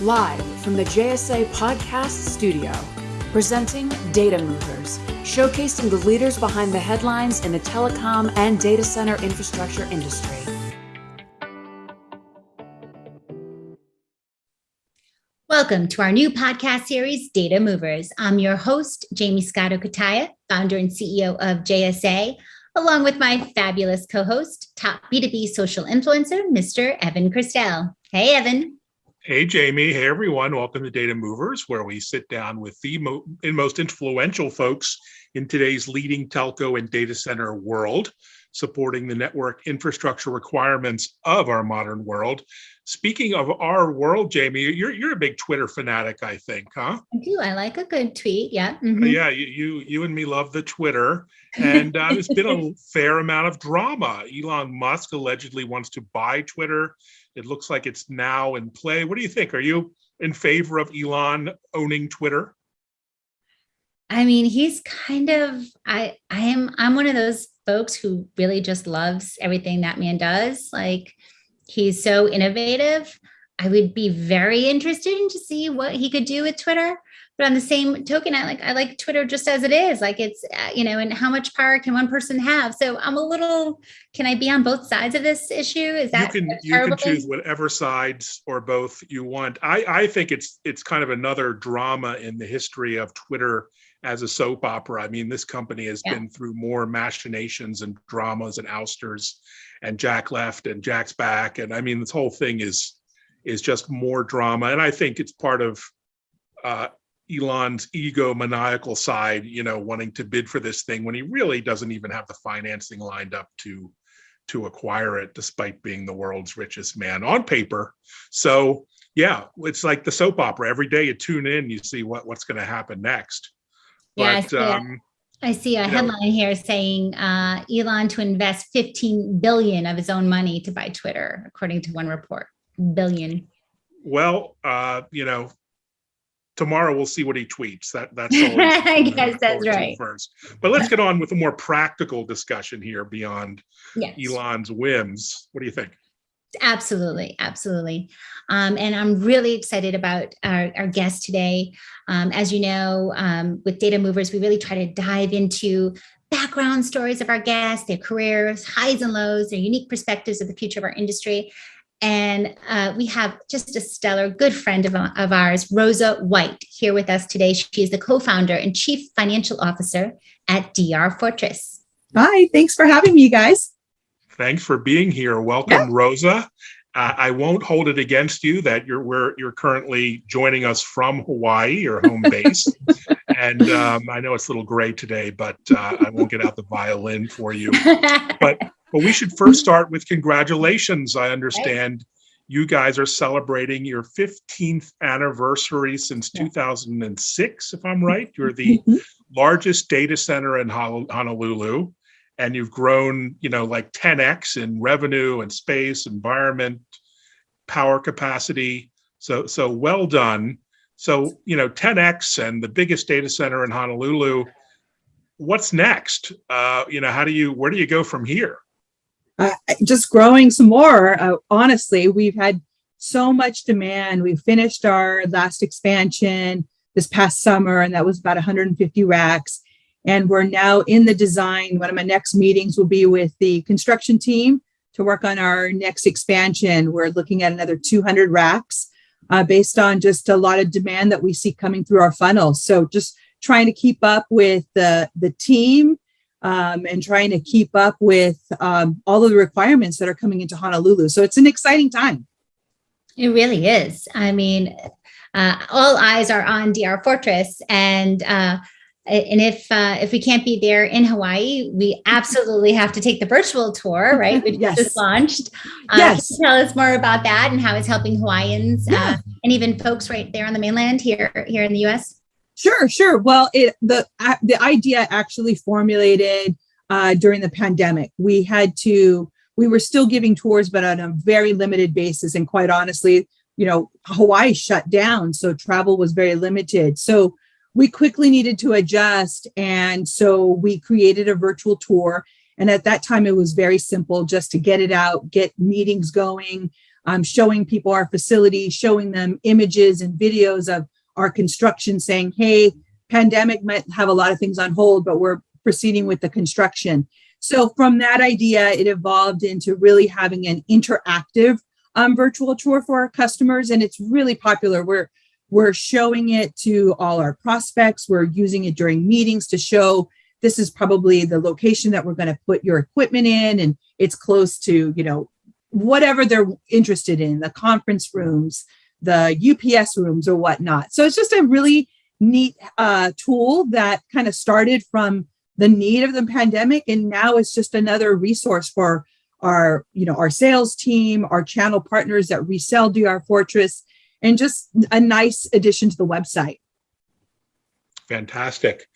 live from the JSA Podcast Studio, presenting Data Movers, showcasing the leaders behind the headlines in the telecom and data center infrastructure industry. Welcome to our new podcast series, Data Movers. I'm your host, Jaymie Scotto Cutaia, founder and CEO of JSA, along with my fabulous co-host, top B2B social influencer, Mr. Evan Kirstel. Hey, Evan. Hey, Jaymie. Hey, everyone. Welcome to Data Movers, where we sit down with the mo most influential folks in today's leading telco and data center world, supporting the network infrastructure requirements of our modern world. Speaking of our world, Jaymie, you're you're a big Twitter fanatic, I think, huh? I do. I like a good tweet. Yeah. Mm -hmm. Yeah. You, you you and me love the Twitter, and uh, there's been a fair amount of drama. Elon Musk allegedly wants to buy Twitter. It looks like it's now in play. What do you think? Are you in favor of Elon owning Twitter? I mean, he's kind of, I, I am, I'm one of those folks who really just loves everything that man does. Like he's so innovative. I would be very interested in to see what he could do with Twitter. But on the same token, I like I like Twitter just as it is. Like it's uh, you know, and how much power can one person have? So I'm a little. Can I be on both sides of this issue? Is that you can you can choose whatever sides or both you want. I I think it's it's kind of another drama in the history of Twitter as a soap opera. I mean, this company has yeah. been through more machinations and dramas and ousters, and Jack left and Jack's back, and I mean, this whole thing is is just more drama. And I think it's part of uh, Elon's ego maniacal side, you know, wanting to bid for this thing when he really doesn't even have the financing lined up to to acquire it, despite being the world's richest man on paper. So yeah, it's like the soap opera. Every day you tune in, you see what what's going to happen next. Yeah, but, I see, um, a, I see a headline know, here saying uh, Elon to invest 15 billion of his own money to buy Twitter, according to one report. Billion. Well, uh, you know, tomorrow we'll see what he tweets. That that's I guess that's right. First, but let's get on with a more practical discussion here beyond yes. Elon's whims. What do you think? Absolutely, absolutely. Um, and I'm really excited about our, our guest today. Um, as you know, um, with Data Movers, we really try to dive into background stories of our guests, their careers, highs and lows, their unique perspectives of the future of our industry. And uh, we have just a stellar good friend of, of ours, Rosa White, here with us today. She is the co-founder and chief financial officer at DR Fortress. Hi, thanks for having me, guys. Thanks for being here. Welcome, yeah. Rosa. Uh, I won't hold it against you that you're where you're currently joining us from Hawaii, your home base. and um, I know it's a little gray today, but uh, I won't get out the violin for you. But but we should first start with congratulations. I understand you guys are celebrating your 15th anniversary since 2006, if I'm right. You're the mm-hmm. largest data center in Honolulu, and you've grown, you know, like 10x in revenue and space, environment, power capacity. So, so well done. So, you know, 10x and the biggest data center in Honolulu. What's next? Uh, you know, how do you, where do you go from here? Uh, just growing some more. Uh, honestly, we've had so much demand. We finished our last expansion this past summer, and that was about 150 racks. And we're now in the design. One of my next meetings will be with the construction team to work on our next expansion. We're looking at another 200 racks uh, based on just a lot of demand that we see coming through our funnel. So just trying to keep up with the, the team um, and trying to keep up with um, all of the requirements that are coming into Honolulu. So it's an exciting time. It really is. I mean, uh, all eyes are on DR Fortress and uh, and if uh, if we can't be there in Hawaii, we absolutely have to take the virtual tour, right? Which yes. just launched. Uh, yes. tell us more about that and how it's helping Hawaiians yeah. uh, and even folks right there on the mainland here here in the U.S. Sure, sure. Well, it, the the idea actually formulated uh, during the pandemic. We had to, we were still giving tours, but on a very limited basis. And quite honestly, you know, Hawaii shut down, so travel was very limited. So we quickly needed to adjust, and so we created a virtual tour. And at that time, it was very simple, just to get it out, get meetings going, um, showing people our facility, showing them images and videos of our construction saying, hey, pandemic might have a lot of things on hold, but we're proceeding with the construction. So from that idea, it evolved into really having an interactive um, virtual tour for our customers. And it's really popular. We're, we're showing it to all our prospects. We're using it during meetings to show this is probably the location that we're going to put your equipment in. And it's close to, you know, whatever they're interested in, the conference rooms, the UPS rooms or whatnot. So it's just a really neat uh, tool that kind of started from the need of the pandemic and now it's just another resource for our you know our sales team our channel partners that resell DR Fortress and just a nice addition to the website. Fantastic.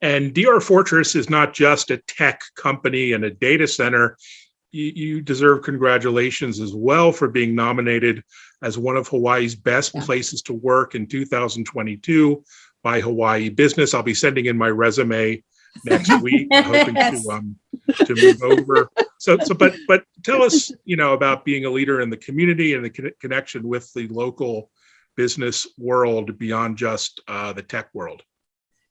And DR Fortress is not just a tech company and a data center you, you deserve congratulations as well for being nominated as one of Hawaii's best yeah. places to work in 2022 by Hawaii Business. I'll be sending in my resume next week, hoping yes. to um, to move over. So, so, but but tell us, you know, about being a leader in the community and the con connection with the local business world beyond just uh, the tech world.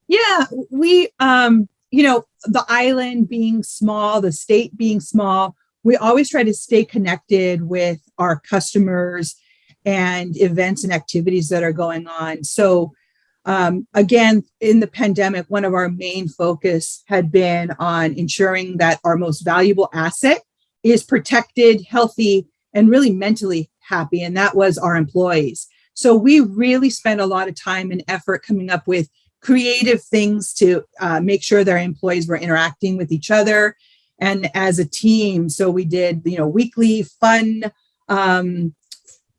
Yeah, we, um, you know, the island being small, the state being small, we always try to stay connected with our customers and events and activities that are going on. So um, again, in the pandemic, one of our main focus had been on ensuring that our most valuable asset is protected, healthy, and really mentally happy, and that was our employees. So we really spent a lot of time and effort coming up with creative things to uh, make sure their employees were interacting with each other and as a team. So we did, you know, weekly fun um,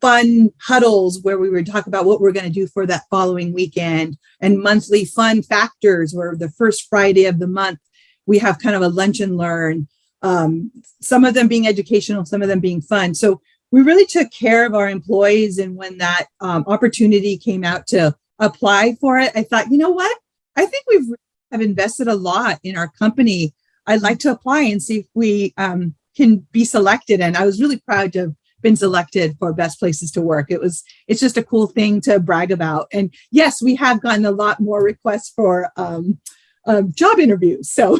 fun huddles where we would talk about what we're going to do for that following weekend and monthly fun factors where the first Friday of the month, we have kind of a lunch and learn, um, some of them being educational, some of them being fun. So we really took care of our employees. And when that um, opportunity came out to apply for it, I thought, you know what? I think we've have invested a lot in our company. I'd like to apply and see if we um, can be selected. And I was really proud to have been selected for best places to work. It was, it's just a cool thing to brag about. And yes, we have gotten a lot more requests for um, um, job interviews. So,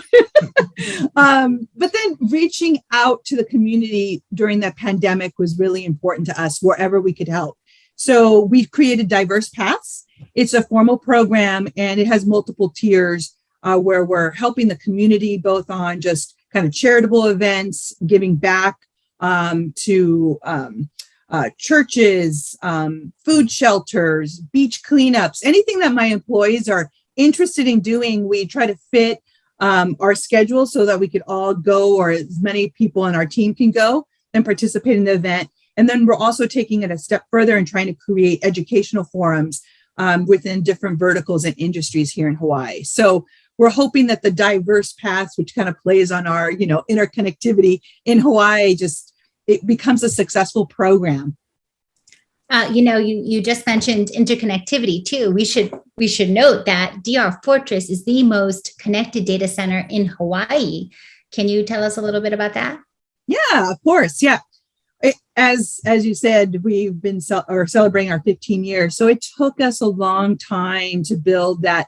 um, but then reaching out to the community during that pandemic was really important to us wherever we could help. So we've created Diverse Paths. It's a formal program and it has multiple tiers uh, where we're helping the community both on just kind of charitable events, giving back, um, to um, uh, churches, um, food shelters, beach cleanups, anything that my employees are interested in doing, we try to fit um, our schedule so that we could all go or as many people on our team can go and participate in the event. And then we're also taking it a step further and trying to create educational forums um, within different verticals and industries here in Hawaii. So we're hoping that the diverse paths, which kind of plays on our, you know, interconnectivity in Hawaii, just it becomes a successful program. Uh, you know, you you just mentioned interconnectivity too. We should we should note that DR Fortress is the most connected data center in Hawaii. Can you tell us a little bit about that? Yeah, of course. Yeah, it, as as you said, we've been or celebrating our 15 years. So it took us a long time to build that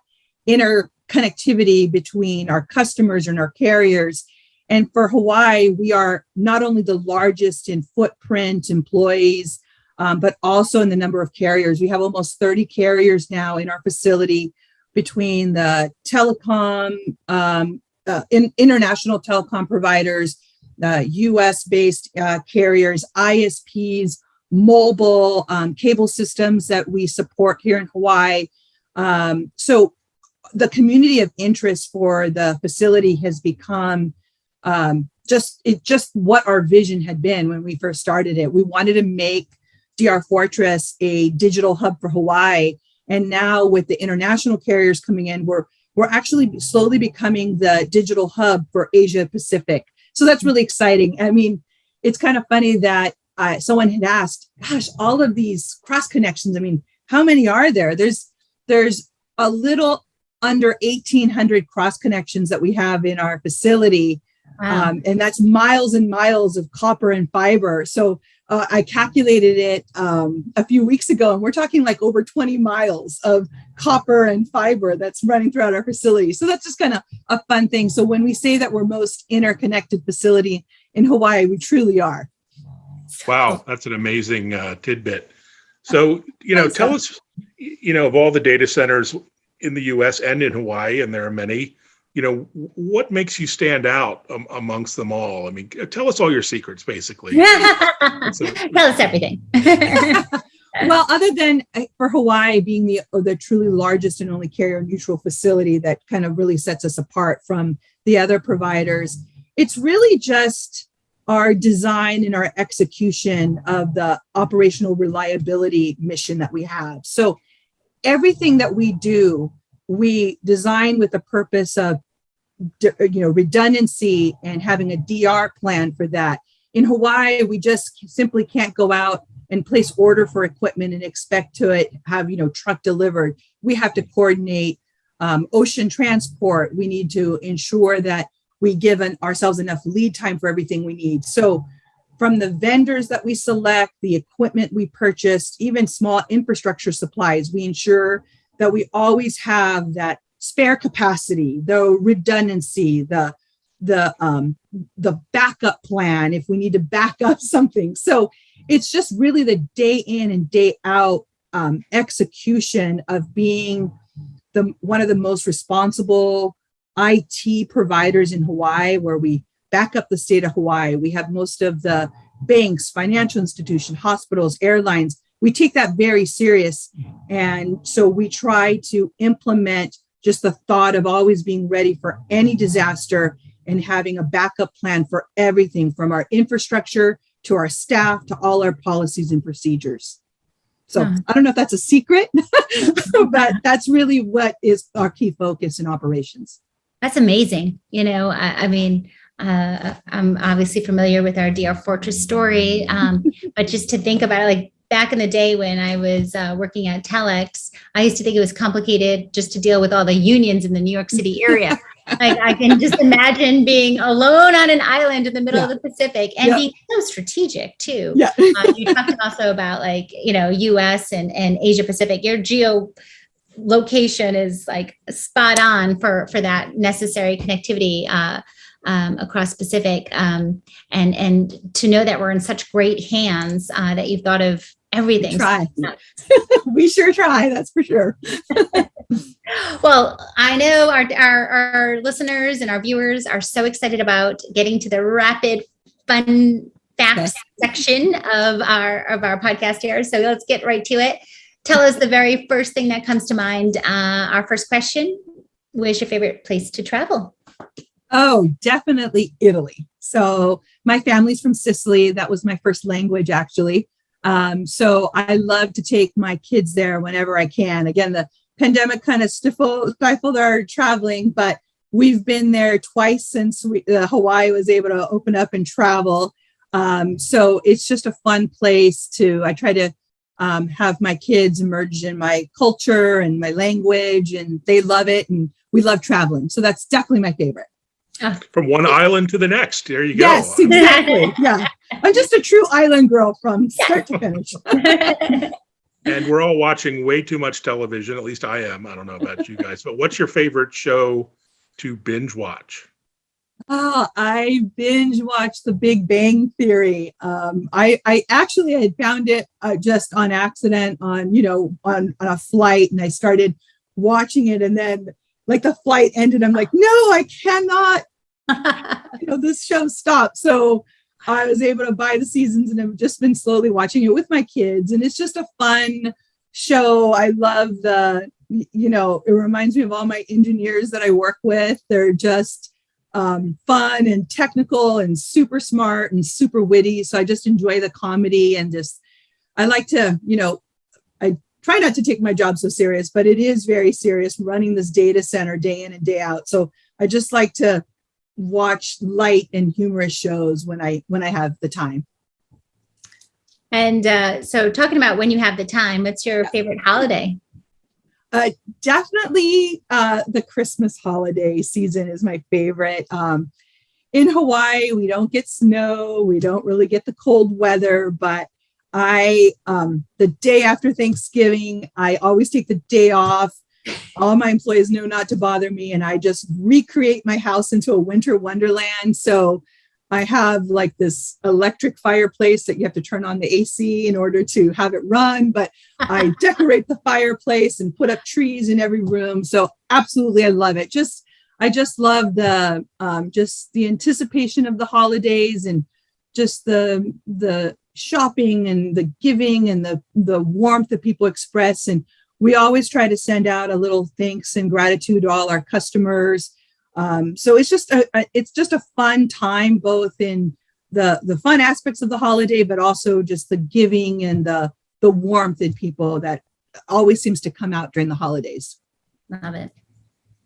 interconnectivity between our customers and our carriers and for Hawaii, we are not only the largest in footprint employees, um, but also in the number of carriers. We have almost 30 carriers now in our facility between the telecom, um, uh, in, international telecom providers, uh, US-based uh, carriers, ISPs, mobile um, cable systems that we support here in Hawaii. Um, so the community of interest for the facility has become um, just it just what our vision had been when we first started it. We wanted to make DR Fortress a digital hub for Hawaii. And now with the international carriers coming in, we're we're actually slowly becoming the digital hub for Asia Pacific. So that's really exciting. I mean, it's kind of funny that uh, someone had asked, gosh, all of these cross connections. I mean, how many are there? There's there's a little under 1800 cross connections that we have in our facility Wow. Um, and that's miles and miles of copper and fiber. So uh, I calculated it um, a few weeks ago, and we're talking like over 20 miles of copper and fiber that's running throughout our facility. So that's just kind of a fun thing. So when we say that we're most interconnected facility in Hawaii, we truly are. Wow, that's an amazing uh, tidbit. So, you know, tell us, you know, of all the data centers in the US and in Hawaii, and there are many, you know, what makes you stand out um, amongst them all? I mean, tell us all your secrets, basically. so, tell us everything. well, other than uh, for Hawaii being the the truly largest and only carrier neutral facility that kind of really sets us apart from the other providers, it's really just our design and our execution of the operational reliability mission that we have. So everything that we do, we design with the purpose of you know redundancy and having a DR plan for that. In Hawaii, we just simply can't go out and place order for equipment and expect to it have you know truck delivered. We have to coordinate um, ocean transport. We need to ensure that we give an, ourselves enough lead time for everything we need. So from the vendors that we select, the equipment we purchase, even small infrastructure supplies, we ensure that we always have that spare capacity, the redundancy, the the um, the backup plan if we need to back up something. So it's just really the day in and day out um, execution of being the one of the most responsible IT providers in Hawaii, where we back up the state of Hawaii. We have most of the banks, financial institutions, hospitals, airlines. We take that very serious. And so we try to implement just the thought of always being ready for any disaster and having a backup plan for everything from our infrastructure to our staff to all our policies and procedures. So huh. I don't know if that's a secret, but that's really what is our key focus in operations. That's amazing. You know, I, I mean, uh, I'm obviously familiar with our DR Fortress story, um, but just to think about it, like back in the day when I was uh, working at Telx, I used to think it was complicated just to deal with all the unions in the New York City area. like I can just imagine being alone on an island in the middle yeah. of the Pacific and yeah. being so strategic too. Yeah. uh, you talked also about like, you know, US and, and Asia Pacific, your geo location is like spot on for for that necessary connectivity uh, um, across Pacific, um, and and to know that we're in such great hands uh, that you've thought of everything. We try. we sure try. That's for sure. well, I know our, our our listeners and our viewers are so excited about getting to the rapid fun facts yes. section of our of our podcast here. So let's get right to it tell us the very first thing that comes to mind. Uh, our first question, where's your favorite place to travel? Oh, definitely Italy. So my family's from Sicily. That was my first language, actually. Um, so I love to take my kids there whenever I can. Again, the pandemic kind of stifled, stifled our traveling, but we've been there twice since we, uh, Hawaii was able to open up and travel. Um, so it's just a fun place to, I try to um, have my kids emerge in my culture and my language and they love it and we love traveling. So that's definitely my favorite. From one island to the next. There you go. Yes, exactly. yeah. I'm just a true island girl from start to finish. and we're all watching way too much television. At least I am. I don't know about you guys, but what's your favorite show to binge watch? Oh, I binge watched The Big Bang Theory. Um, I, I actually had found it uh, just on accident on, you know, on, on a flight and I started watching it and then like the flight ended. I'm like, no, I cannot, you know, this show stopped. So I was able to buy the seasons and I've just been slowly watching it with my kids. And it's just a fun show. I love the, you know, it reminds me of all my engineers that I work with. They're just, um, fun and technical and super smart and super witty. So I just enjoy the comedy and just, I like to, you know, try not to take my job so serious, but it is very serious running this data center day in and day out. So I just like to watch light and humorous shows when I when I have the time. And uh, so talking about when you have the time, what's your favorite holiday? Uh, definitely uh, the Christmas holiday season is my favorite. Um, in Hawaii, we don't get snow, we don't really get the cold weather, but I, um, the day after Thanksgiving, I always take the day off. All my employees know not to bother me, and I just recreate my house into a winter wonderland. So I have like this electric fireplace that you have to turn on the AC in order to have it run, but I decorate the fireplace and put up trees in every room. So absolutely, I love it. Just I just love the um, just the anticipation of the holidays and just the the shopping and the giving and the the warmth that people express. And we always try to send out a little thanks and gratitude to all our customers. Um, so it's just a, a it's just a fun time, both in the the fun aspects of the holiday, but also just the giving and the the warmth in people that always seems to come out during the holidays. Love it.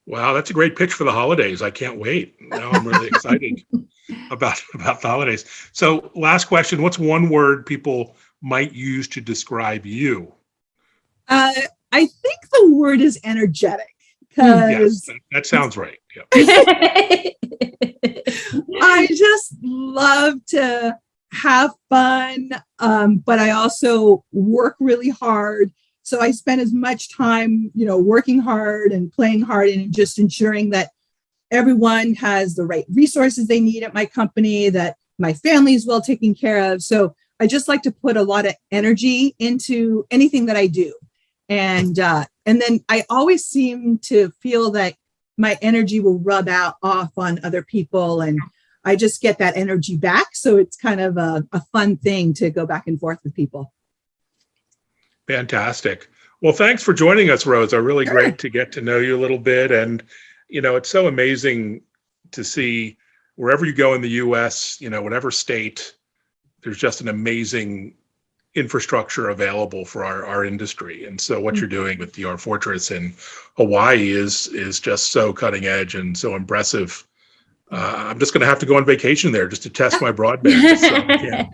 Wow, that's a great pitch for the holidays. I can't wait. Now I'm really excited about about the holidays. So, last question: What's one word people might use to describe you? Uh, I think the word is energetic because Yes, that, that sounds right. I just love to have fun, um, but I also work really hard. So I spend as much time, you know, working hard and playing hard and just ensuring that everyone has the right resources they need at my company, that my family is well taken care of. So I just like to put a lot of energy into anything that I do. And uh, and then I always seem to feel that my energy will rub out off on other people and I just get that energy back. So it's kind of a, a fun thing to go back and forth with people. Fantastic. Well, thanks for joining us, Rosa. Really Sure. great to get to know you a little bit. And, you know, it's so amazing to see wherever you go in the US, you know, whatever state, there's just an amazing infrastructure available for our, our industry. And so what you're doing with DR Fortress in Hawaii is is just so cutting edge and so impressive. Uh, I'm just going to have to go on vacation there just to test my broadband. So I can't,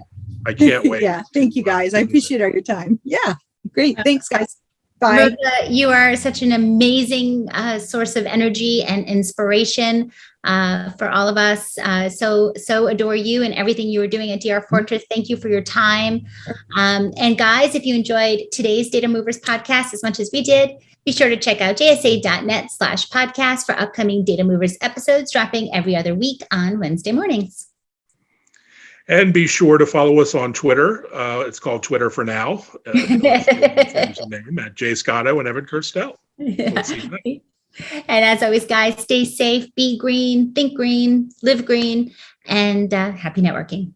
I can't wait. yeah. Thank you guys. I appreciate all your time. Yeah. Great. Thanks, guys. Bye. Rosa, you are such an amazing uh, source of energy and inspiration uh, for all of us. Uh, so, so adore you and everything you were doing at DR Fortress. Thank you for your time. Um, and guys, if you enjoyed today's Data Movers podcast as much as we did, be sure to check out jsa.net slash podcast for upcoming Data Movers episodes dropping every other week on Wednesday mornings. And be sure to follow us on Twitter. Uh, it's called Twitter for now. Uh, you don't have to change the name at Jay Scotto and Evan Kirstel. We'll see you then. And as always, guys, stay safe, be green, think green, live green, and uh, happy networking.